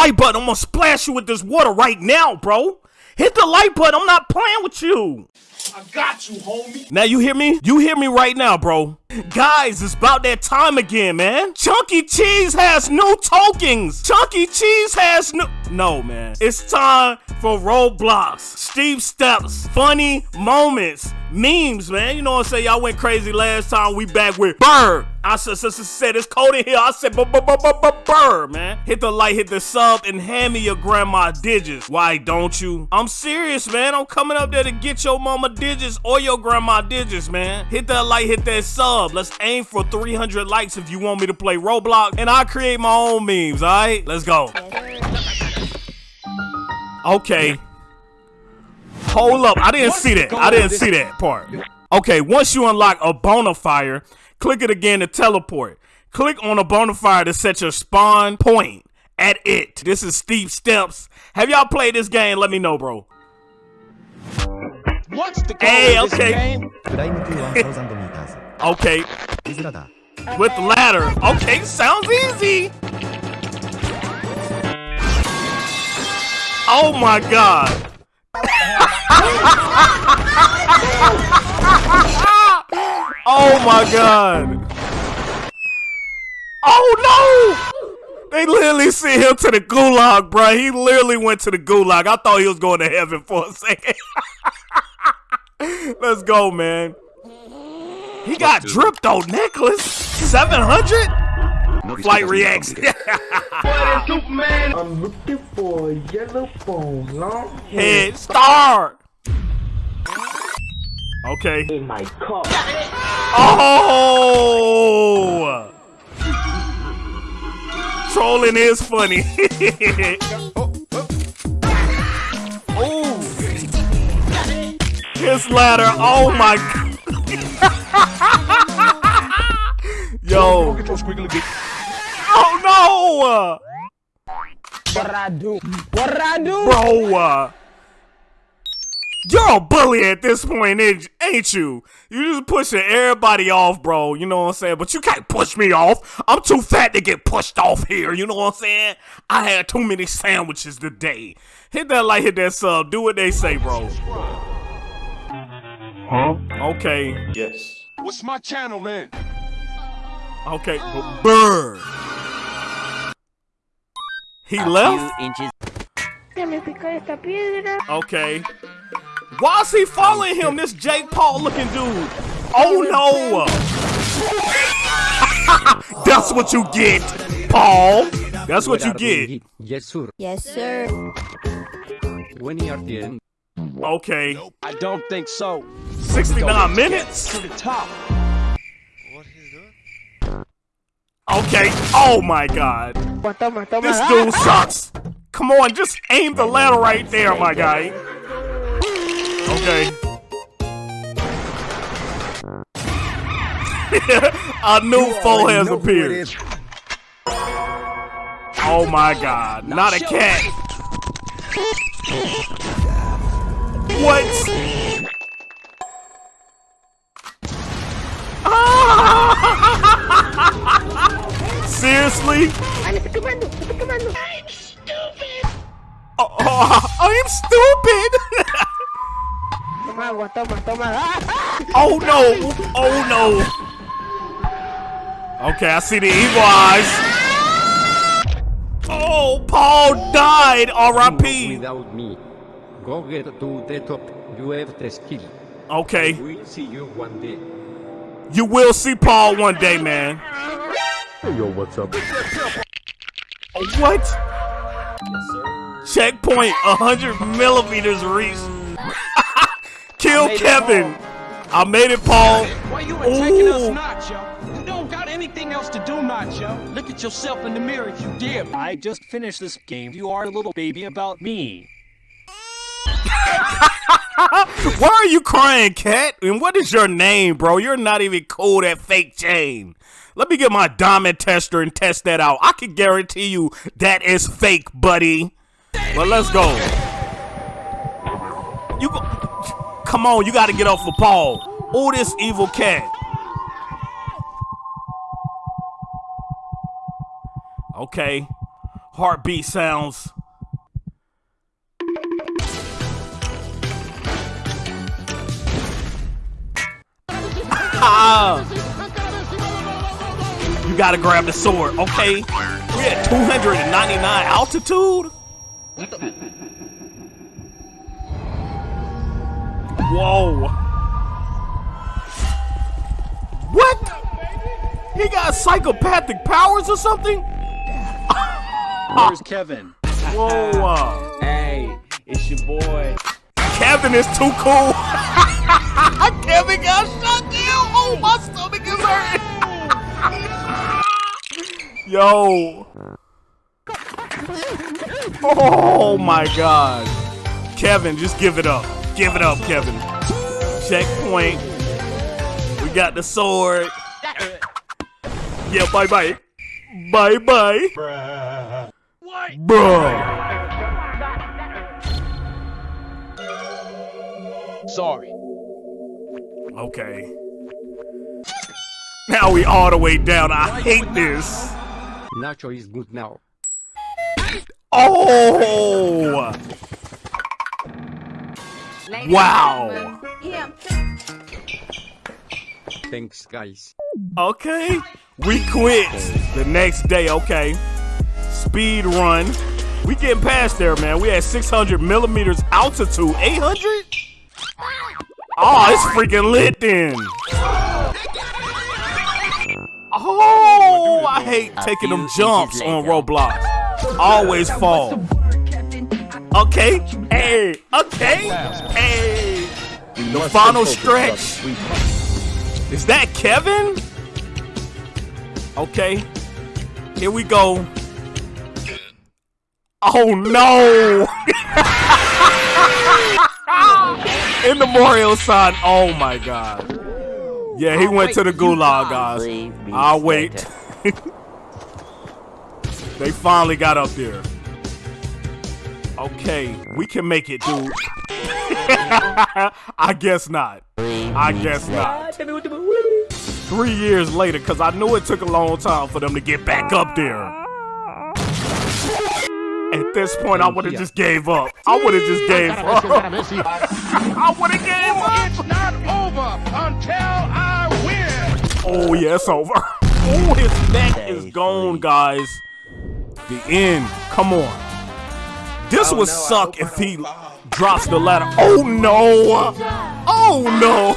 like button. I'm gonna splash you with this water right now, bro. Hit the like button. I'm not playing with you. I got you, homie. Now you hear me? You hear me right now, bro. Guys, it's about that time again, man. Chunky Cheese has new tokens. Chunky Cheese has new... No, man. It's time for Roblox. Steep steps. Funny moments. Memes, man. You know what I'm saying? Y'all went crazy last time. We back with Bird. I said, said, it's cold in here. I said, Bird, man. Hit the like, hit the sub, and hand me your grandma digits. Why don't you? I'm serious, man. I'm coming up there to get your mama digits or your grandma digits, man. Hit that like, hit that sub. Let's aim for 300 likes if you want me to play Roblox, and I create my own memes, all right? Let's go. Okay. Hold up. I didn't see that. I didn't see that part. Okay, once you unlock a bonfire, click it again to teleport. Click on a bonfire to set your spawn point at it. This is steep steps. Have y'all played this game? Let me know, bro. What's the goal Hey, of this okay. game? Climb to 1000 meters. Okay, with the ladder. Okay, sounds easy. Oh my god. oh my god. Oh no! They literally sent him to the gulag, bro. He literally went to the gulag. I thought he was going to heaven for a second. Let's go, man. He got dripped on necklace. 700? Flight reacts. I'm looking for a yellow phone, long Head start. Okay. in my car. Oh! Trolling is funny. Oh, oh. Ooh. His ladder. Oh my god. Yo. Oh no! What I do? What I do? Bro, uh, you're a bully at this point, ain't ain't you? You just pushing everybody off, bro. You know what I'm saying? But you can't push me off. I'm too fat to get pushed off here. You know what I'm saying? I had too many sandwiches today. Hit that like, hit that sub. Do what they say, bro. Huh? Okay. Yes. What's my channel then? Okay. B- Bird. He left? Se me picó esta piedra. Okay. Why is he following him, this Jake Paul looking dude? Oh no! That's what you get, Paul. That's what you get. Yes, sir. Yes, sir. When are the end. Okay. I don't think so. 69 minutes? To the top. Okay. Oh my god. This dude sucks. Come on, just aim the ladder right there, my guy. Okay. A new foe has appeared. Oh my god, not a cat. What? Seriously? Ay, me estoy quemando, me estoy quemando. Oh, oh, I'm stupid. Toma agua, toma, toma. Ah, oh no! Oh no! Okay, I see the evil eyes. Oh, Paul died. R.I.P. Without me. Go get to the top. You have the skill. Okay, We'll see you one day. you will see Paul one day, man. Yo, what's up? What? Checkpoint 100 millimeters reached. Kill made it, Kevin. I made it, Paul. Why you attacking us Ooh. not, yo? You don't got anything else to do not, yo. Look at yourself in the mirror if you dare. I just finished this game. You are a little baby about me. Why are you crying, cat? And what is your name, bro? You're not even cool that fake chain. Let me get my diamond tester and test that out. I can guarantee you that is fake, buddy. But let's go. You go. Come on, you got to get off for Paul. Oh, this evil cat. Okay. Heartbeat sounds. Ah. you gotta grab the sword, okay? We're at 299 altitude? Whoa. What? He got psychopathic powers or something? Where's Kevin? Whoa. Hey, it's your boy. Kevin is too cool. Kevin got shot down. Oh, my stomach is hurting. Yo. Oh my god. Kevin, just give it up. Give it up, Kevin. Checkpoint. We got the sword. Yeah, bye bye. Bye bye. Bruh. Sorry. Okay. Now we all the way down. I hate this. Nacho is good now. Oh! Wow. Thanks, guys. Okay. We quit the next day. Okay. Speed run. We getting past there, man. We had 600 millimeters altitude. 800? Oh, ah, it's freaking lit then. Oh, I hate taking them jumps on Roblox. Always fall. Okay. Hey. Okay. Hey. The final stretch. Is that Kevin? Okay. Here we go. Oh no! In the memorial sign. Oh my god. Yeah, he went to the gulag, guys. I'll wait. they finally got up there. Okay, we can make it, dude. I guess not. I guess not. Three years later, because I knew it took a long time for them to get back up there. At this point, I oh, would have just gave up. I would have just gave up. I would have gave oh, up. It's not over until I win. Oh, yeah, it's over. Oh, his neck is gone, guys. The end. Come on. This would suck if he drops the ladder. Oh, no. Oh, no.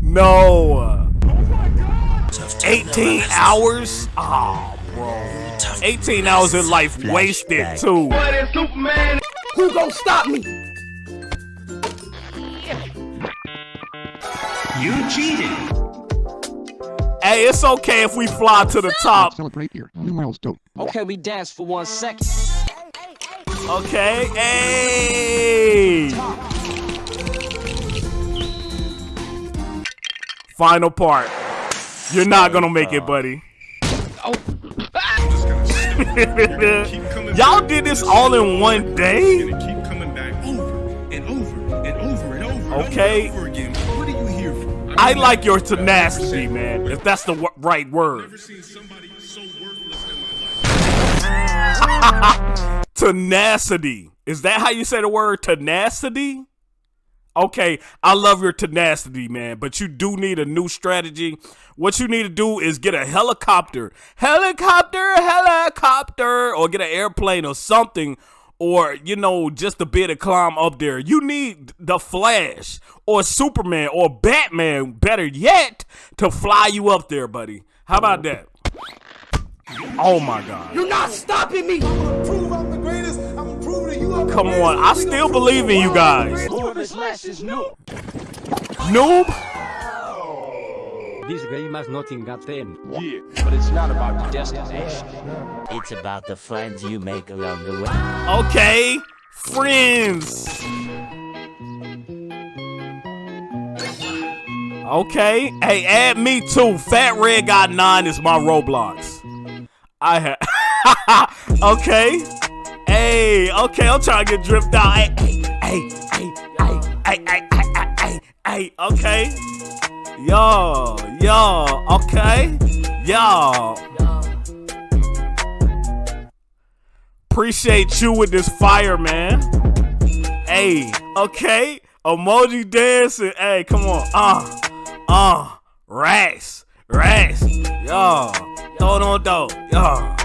no. Oh, 18 hours? Oh, bro. 18 hours of life wasted, too. Who gonna stop me? You cheated. Hey, it's okay if we fly to the top. Celebrate your new milestone. Okay, we dance for one second. Okay, hey! Final part. You're not gonna make it, buddy. Oh. Y'all did this all in one day? keep over and over and over and over Okay. I like your tenacity, man, if that's the w- right word. never seen somebody so worthless in my life. Tenacity. Is that how you say the word tenacity? Okay, I love your tenacity, man, but you do need a new strategy. What you need to do is get a helicopter, helicopter, helicopter, or get an airplane or something, or, you know, just a bit to climb up there. You need the Flash or Superman or Batman, better yet, to fly you up there, buddy. How about that? Oh my God. You're not stopping me. Come on, I still believe in you guys. More of this last is new. Noob? This game has nothing at end. Yeah, but it's not about the destination. It's about the friends you make along the way. Okay, friends. Okay, hey, add me too. Fat Red Guy nine is my Roblox. I have. okay. Hey, okay, I'm trying to get dripped out. Hey, hey, hey, hey, hey, hey, hey, hey, hey, hey, okay. Yo, yo, okay. Yo. Appreciate you with this fire, man. Hey, okay. Emoji dancing. Hey, come on. Uh, uh, racks, racks. Yo, throw it on dough. Yo.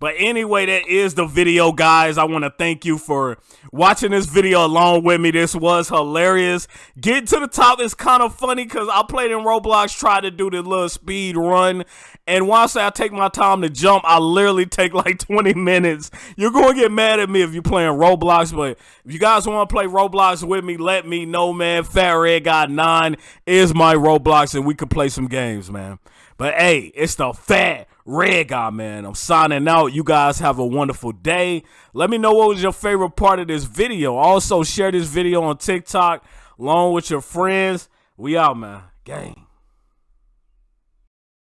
But anyway, that is the video, guys. I want to thank you for watching this video along with me. This was hilarious. Getting to the top is kind of funny because I played in Roblox, tried to do the little speed run. And once I take my time to jump, I literally take like 20 minutes. You're going to get mad at me if you're playing Roblox. But if you guys want to play Roblox with me, let me know, man. Fat Red Guy 9 is my Roblox and we could play some games, man. But hey, it's the Fat Red Guy, man. I'm signing out. You guys have a wonderful day. Let me know what was your favorite part of this video. Also, share this video on TikTok along with your friends. We out, man. Gang.